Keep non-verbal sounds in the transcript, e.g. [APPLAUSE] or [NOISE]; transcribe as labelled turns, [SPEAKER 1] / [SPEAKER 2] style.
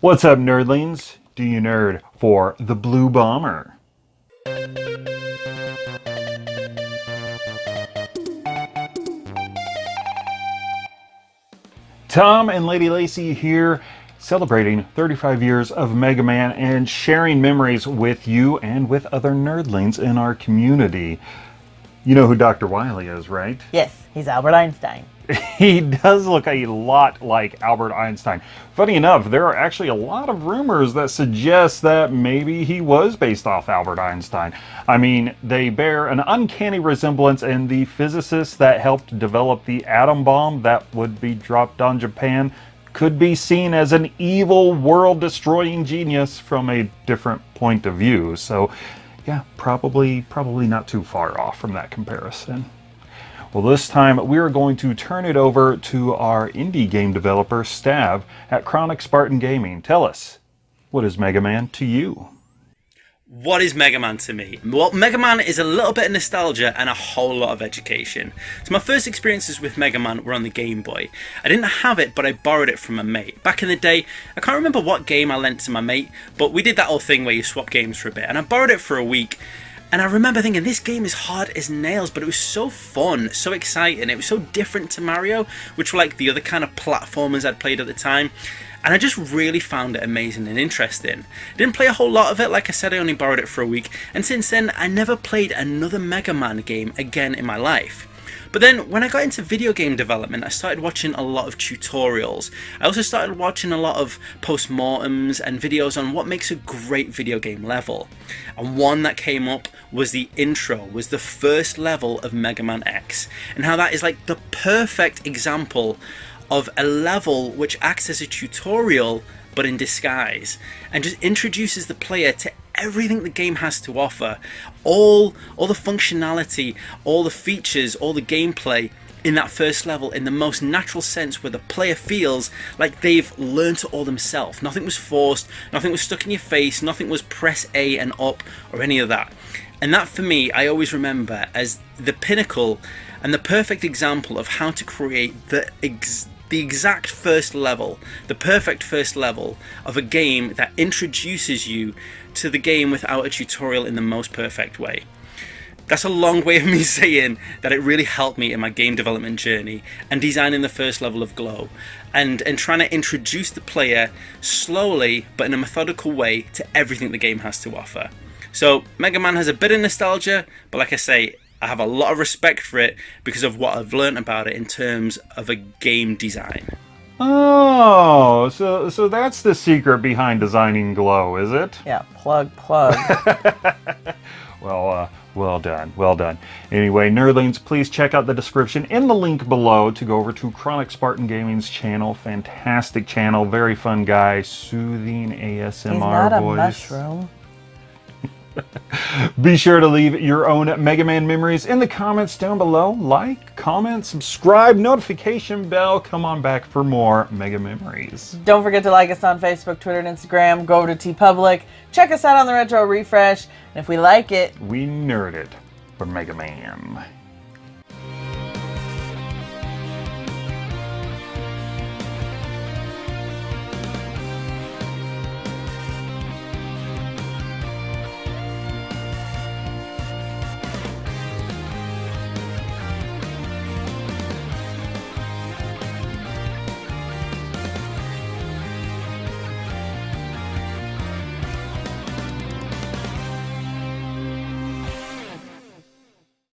[SPEAKER 1] What's up, nerdlings? Do you nerd for the Blue Bomber? Tom and Lady Lacy here, celebrating 35 years of Mega Man and sharing memories with you and with other nerdlings in our community. You know who Dr. Wily is, right?
[SPEAKER 2] Yes, he's Albert Einstein. [LAUGHS]
[SPEAKER 1] he does look a lot like Albert Einstein. Funny enough, there are actually a lot of rumors that suggest that maybe he was based off Albert Einstein. I mean, they bear an uncanny resemblance and the physicist that helped develop the atom bomb that would be dropped on Japan could be seen as an evil world-destroying genius from a different point of view. So, yeah, probably probably not too far off from that comparison. Well, this time we are going to turn it over to our indie game developer, Stav, at Chronic Spartan Gaming. Tell us, what is Mega Man to you?
[SPEAKER 3] What is Mega Man to me? Well, Mega Man is a little bit of nostalgia and a whole lot of education. So my first experiences with Mega Man were on the Game Boy. I didn't have it, but I borrowed it from a mate. Back in the day, I can't remember what game I lent to my mate, but we did that whole thing where you swap games for a bit, and I borrowed it for a week, and I remember thinking, this game is hard as nails, but it was so fun, so exciting. It was so different to Mario, which were like the other kind of platformers I'd played at the time. And I just really found it amazing and interesting. Didn't play a whole lot of it, like I said, I only borrowed it for a week. And since then, I never played another Mega Man game again in my life. But then when I got into video game development, I started watching a lot of tutorials. I also started watching a lot of post-mortems and videos on what makes a great video game level. And one that came up was the intro, was the first level of Mega Man X, and how that is like the perfect example of a level which acts as a tutorial but in disguise and just introduces the player to everything the game has to offer. All all the functionality all the features all the gameplay in that first level in the most natural sense where the player feels like they've learned it all themselves. Nothing was forced nothing was stuck in your face nothing was press A and up or any of that and that for me I always remember as the pinnacle and the perfect example of how to create the ex the exact first level, the perfect first level of a game that introduces you to the game without a tutorial in the most perfect way. That's a long way of me [LAUGHS] saying that it really helped me in my game development journey and designing the first level of Glow and, and trying to introduce the player slowly but in a methodical way to everything the game has to offer. So Mega Man has a bit of nostalgia, but like I say, I have a lot of respect for it because of what I've learned about it in terms of a game design.
[SPEAKER 1] Oh, so so that's the secret behind designing Glow, is it?
[SPEAKER 2] Yeah, plug, plug. [LAUGHS] [LAUGHS]
[SPEAKER 1] well, uh, well done, well done. Anyway, nerdlings, please check out the description in the link below to go over to Chronic Spartan Gaming's channel. Fantastic channel, very fun guy, soothing ASMR
[SPEAKER 2] He's not a
[SPEAKER 1] voice.
[SPEAKER 2] mushroom. [LAUGHS]
[SPEAKER 1] Be sure to leave your own Mega Man memories in the comments down below. Like, comment, subscribe, notification bell. Come on back for more Mega Memories.
[SPEAKER 2] Don't forget to like us on Facebook, Twitter, and Instagram. Go over to TeePublic. Check us out on the Retro Refresh. And if we like it,
[SPEAKER 1] We nerd it for Mega Man.